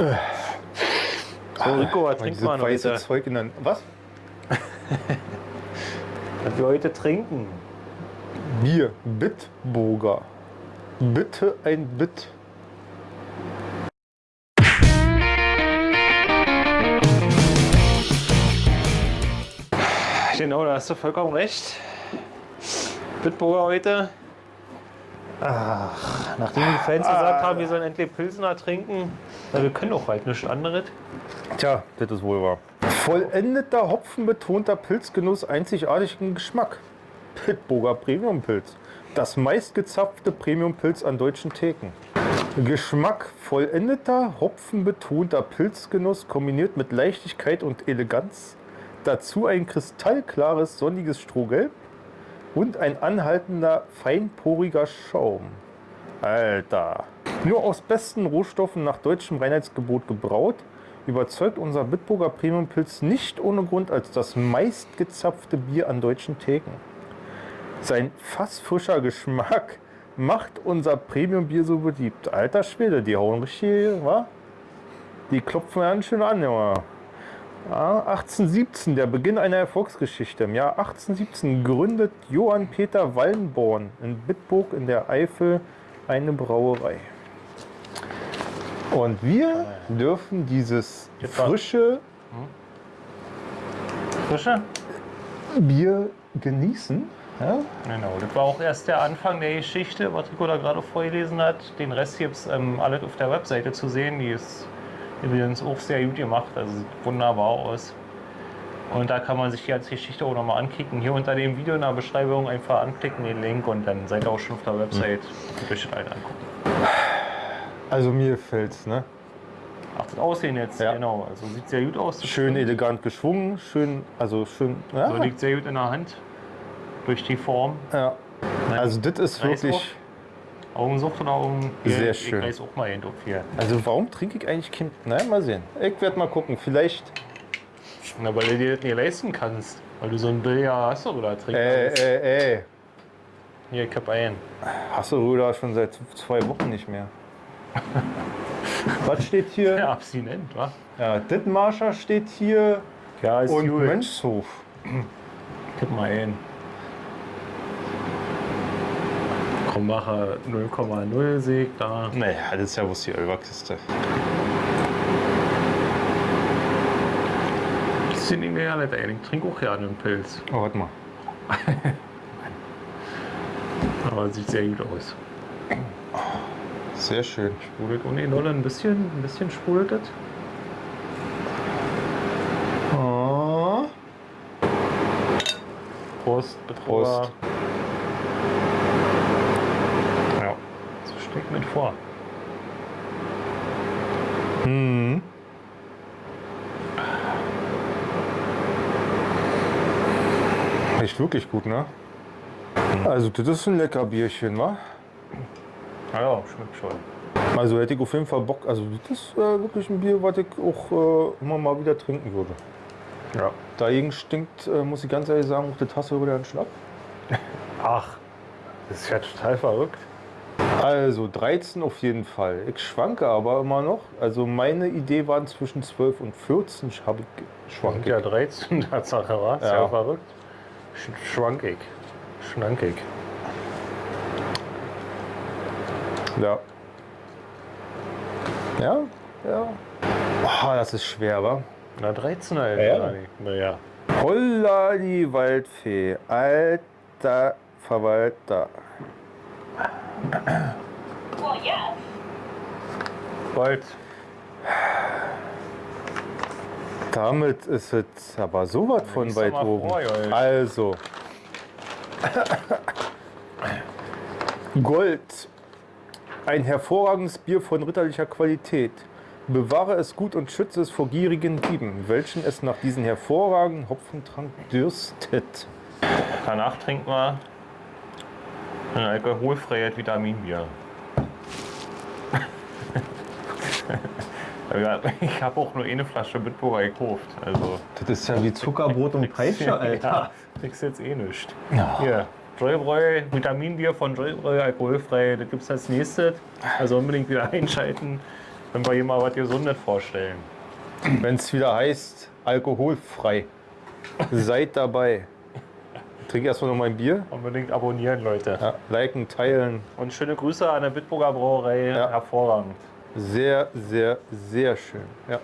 So, Rico, was trinkt man heute? Zeug in. Was? Was wir heute trinken? Bier. Bitburger. Bitte ein Bit. Genau, da hast du vollkommen recht. Bitburger heute. Ach, nachdem die Fans gesagt haben, wir sollen endlich Pilsner trinken, na, wir können doch halt nichts anderes. Tja, das ist wohl wahr. Vollendeter, hopfenbetonter Pilzgenuss einzigartigen Geschmack. Bitburger Premiumpilz. Das meistgezapfte Premiumpilz an deutschen Theken. Geschmack vollendeter, hopfenbetonter Pilzgenuss kombiniert mit Leichtigkeit und Eleganz. Dazu ein kristallklares, sonniges Strohgelb und ein anhaltender, feinporiger Schaum. Alter. Nur aus besten Rohstoffen nach deutschem Reinheitsgebot gebraut, überzeugt unser Bitburger Premiumpilz nicht ohne Grund als das meistgezapfte Bier an deutschen Theken. Sein fassfrischer Geschmack macht unser Premiumbier so beliebt. Alter Schwede, die hauen richtig, wa? Die klopfen ganz schön an, Junge. Ja, 1817, der Beginn einer Erfolgsgeschichte. Im Jahr 1817 gründet Johann Peter Wallenborn in Bitburg in der Eifel eine Brauerei. Und wir dürfen dieses frische Frische? Bier genießen. Ja? Genau, das war auch erst der Anfang der Geschichte, was Rico da gerade vorgelesen hat. Den Rest gibt es ähm, alles auf der Webseite zu sehen. Die ist übrigens auch sehr gut gemacht, also sieht wunderbar aus. Und da kann man sich die ganze Geschichte auch nochmal anklicken. Hier unter dem Video in der Beschreibung einfach anklicken, den Link und dann seid ihr auch schon auf der Website. Könnt euch angucken. Also mir gefällt's, ne? Ach, das Aussehen jetzt, Ja. genau. Also sieht sehr gut aus. Schön stimmt. elegant geschwungen, schön, also schön. Ja, So liegt sehr gut in der Hand. Durch die Form. ja. Also das ist wirklich. Augensucht oder Augen? Sehr ich schön. weiß auch mal hin, hier. Also warum trinke ich eigentlich kein. Nein, mal sehen. Ich werde mal gucken. Vielleicht. Na, weil du dir das nicht leisten kannst. Weil du so ein Billard hast oder trinkst. Äh, äh, äh. Hier, ich hab ein. Hasseröder schon seit zwei Wochen nicht mehr. Was steht hier? Ja, abstinent, wa? Ja, Dittmarscher steht hier Ja, ist und gut. Mönchshof. Tipp mal ein. Krombacher 0,0 Sieg da. Naja, das ist ja bloß die Ölbergkiste. Das sind irgendwie ja nicht. Ich trinke auch gerne einen Pilz. Oh, warte mal. Aber sieht sehr gut aus. Sehr schön. Sprudelt ohne Nolle ein bisschen, ein bisschen sprudelt das. Oh. Prost, Betrüger. Prost. Ja, so steckt mit vor. Hm. Echt wirklich gut, ne? Also, das ist ein lecker Bierchen, wa? Ja, ja, schmeckt schon. Also hätte ich auf jeden Fall Bock. Also, das ist äh, wirklich ein Bier, was ich auch äh, immer mal wieder trinken würde. Ja. Dagegen stinkt, äh, muss ich ganz ehrlich sagen, auch die Tasse wieder ein Schnapp. Ach, das ist ja total verrückt. Also 13 auf jeden Fall. Ich schwanke aber immer noch. Also meine Idee waren zwischen 12 und 14 habe ich Schwank schwanke. ja 13, Tatsache, war. Ja. Ja. verrückt. Sch schwankig. Schnankig. Ja. Ja, ja. Oh, das ist schwer, wa? Na, 13 halt. Ja, ja. Naja. Holla die Waldfee, alter Verwalter. Well, yes. Gold. Damit ist es aber sowas von lies doch weit oben. vor. Also. Gold. Ein hervorragendes Bier von ritterlicher Qualität. Bewahre es gut und schütze es vor gierigen Dieben, welchen es nach diesem hervorragenden Hopfentrank dürstet. Danach trinken wir ein alkoholfreies Vitaminbier. Ja, ich habe auch nur eine Flasche Bitburger gekauft. Also, Das ist ja wie Zuckerbrot und Ja, kriegst jetzt eh nichts. Hier, Joybräu, Vitaminbier von Joybräu, alkoholfrei. Das gibt es als nächstes. Also unbedingt wieder einschalten. wenn wir hier mal was Gesundes vorstellen. Wenn es wieder heißt, alkoholfrei. Seid dabei. Trink erstmal noch mein Bier. Unbedingt abonnieren, Leute. Ja, liken, teilen. Und schöne Grüße an der Bitburger Brauerei. Ja. Hervorragend. Sehr, sehr, sehr schön. Ja.